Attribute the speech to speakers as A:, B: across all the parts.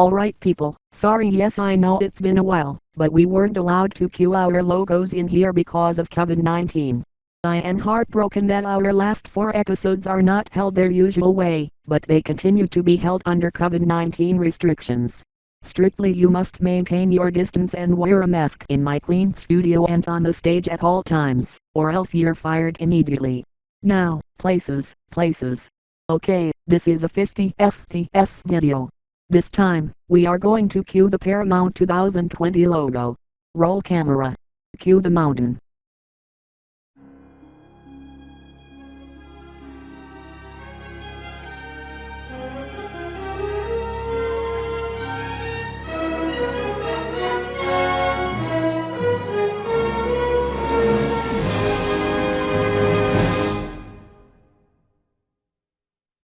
A: Alright people, sorry yes I know it's been a while, but we weren't allowed to cue our logos in here because of COVID-19. I am heartbroken that our last four episodes are not held their usual way, but they continue to be held under COVID-19 restrictions. Strictly you must maintain your distance and wear a mask in my clean studio and on the stage at all times, or else you're fired immediately. Now, places, places. Okay, this is a 50 FPS video. This time, we are going to cue the Paramount 2020 logo. Roll camera. Cue the mountain.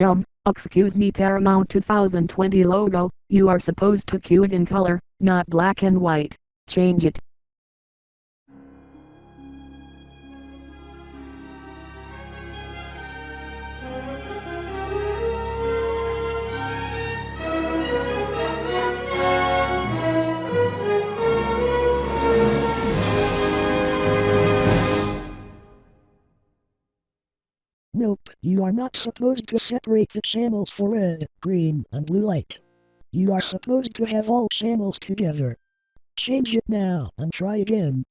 A: Um, excuse me Paramount 2020 logo, you are supposed to cue it in color, not black and white. Change it.
B: Nope, you are not supposed to separate the channels for red, green, and blue light. You are supposed to have all channels together. Change it now and try again.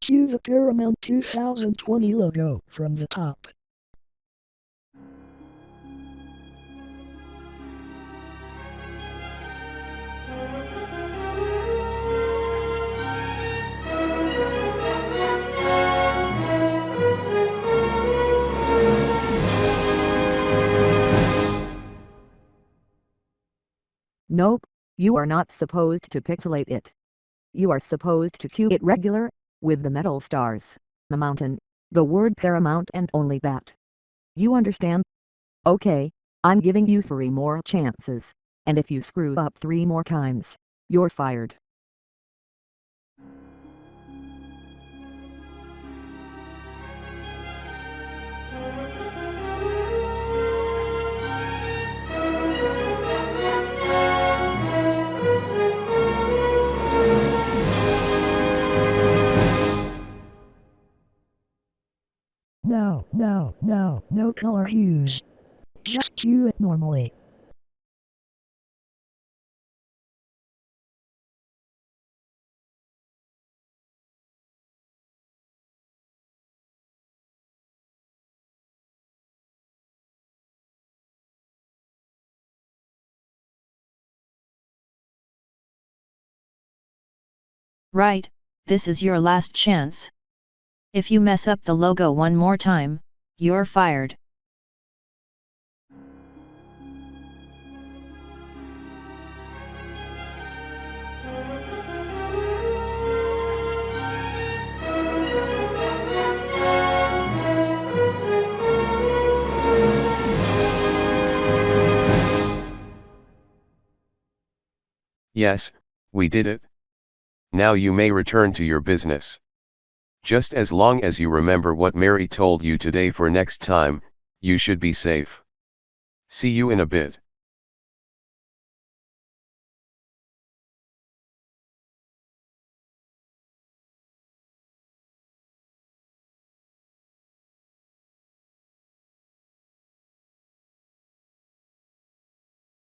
B: Cue the Paramount 2020 logo from the top.
C: Nope, you are not supposed to pixelate it. You are supposed to cue it regular, with the metal stars, the mountain, the word paramount and only that. You understand? Okay, I'm giving you three more chances, and if you screw up three more times, you're fired.
B: No, no, no, no color hues. Just cue it normally.
D: Right, this is your last chance. If you mess up the logo one more time, you're fired.
E: Yes, we did it. Now you may return to your business. Just as long as you remember what Mary told you today for next time, you should be safe. See you in a bit.